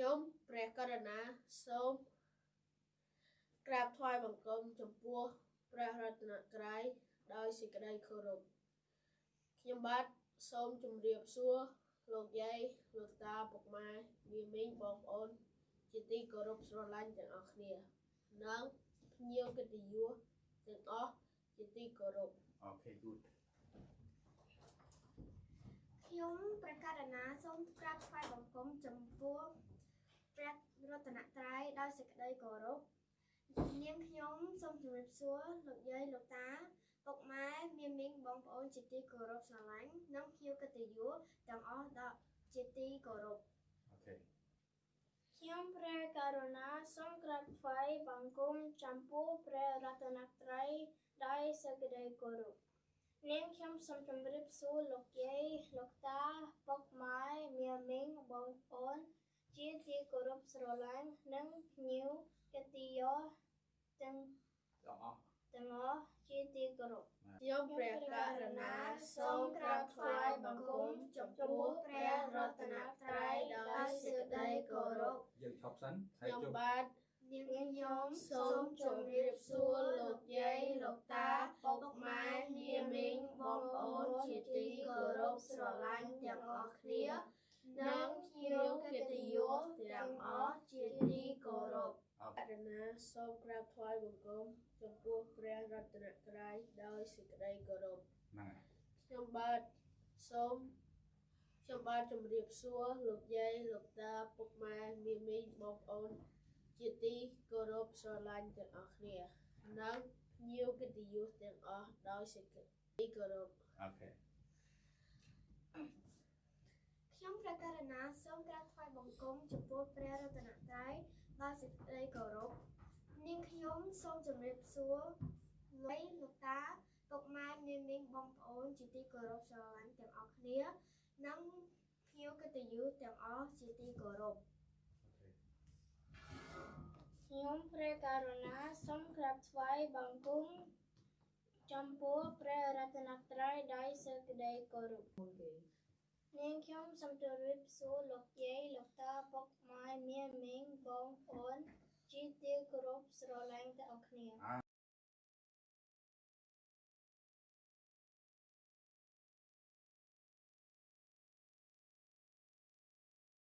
ខ្ញុំព្រះករុណាសូមក្រាបថ្វាយបង្គំចំពោះព្រះរតនត្រ័យដោយសេចក្តីគោរពខ្ញុំបាទសូមជម្រាបសួរលោកយាយលោកតាពុកម៉ែមីមីងបងប្អូន ជាទីគោរពស្រឡាញ់ទាំងអស់គ្នានិងភ្ញៀវកិត្តិយសទាំងអស់ជាទីគោរព Okay good ខ្ញុំព្រះករណាសូមក្រាបថ្វាយបង្គំចំពោះព្រះរតនត្រ័យដោយសេចក្តីគោរពនាងខ្ញុំសូមជម្រាបសួរលោកយាយលោកតាពុកម៉ែមាមីងបងប្អូនជាទីគោរពស្រឡាញ់និងភ្ញៀវកិត្តិយសទាំងអស់ដល់ជាទីគោរព Okay ខ្ញុំព្រះករុណាសូមក្រាបថ្វាយបង្គំចំពោះព្រះរតនត្រ័យដោយសេចក្តីគោរពនាងខ្ញុំសូមជម្រាបសួរលោកយាយលោកតាពុកម៉ែមាមីងបងប្អូន ជាទីគោរពស្រឡាញ់និងភ្ញៀវកិត្តិយសទាំងទាំងអស់ទាំងអស់ជាទីគោរពខ្ញុំព្រះករុណាសូមក្រាបថ្វាយបង្គំចំពោះព្រះរតនត្រ័យដោយសេចក្តីគោរពយើងឈប់សិនហើយខ្ញុំជប់បាទនាងខ្ញុំសូមជម្រាបសួរលោកយាយលោកតាពុកម៉ែមាមីងបងប្អូនជាទីគោរពស្រឡាញ់ទាំងអស់គ្នា និងភ្ញៀវកិត្តិយសទាំងអស់ជាទីគោរពអូអរណាសូមក្រាបថ្វាយបង្គំចំពោះព្រះរតនត្រ័យដោយសេចក្តីគោរពហ្នឹងហើយខ្ញុំបាទសូមខ្ញុំបាទជម្រាបសួរលោកយាយលោកតាពុកម៉ែមាមីងបងប្អូន ជាទីគោរពស្រឡាញ់ទាំងអស់គ្នានិងភ្ញៀវកិត្តិយសទាំងអស់ដោយសេចក្តីគោរពអូខេ ខ្ញុំព្រះករណា សូមក្រាបថ្វាយបង្គំចំពោះព្រះរតនត្រ័យដោយសេចក្តីគោរពនាងខ្ញុំសូមជម្រាបសួរលោកលោកតាពុកម៉ែមាមីងបងប្អូនជាទីគោរពស្រឡាញ់ទាំងអស់គ្នានិងភ្ញៀវកិត្តិយសទាំងអស់ជាទីគោរពខ្ញុំព្រះករុណាសូមក្រាបថ្វាយបង្គំចំពោះព្រះរតនត្រ័យដោយសេចក្តីគោរព នាងខ្ញុំសូមជម្រាបសួរលោកយាយលោកតាពុកម៉ែមាមីងបងប្អូនជាទីគោរពស្រឡាញ់ទាំងអស់គ្នាអា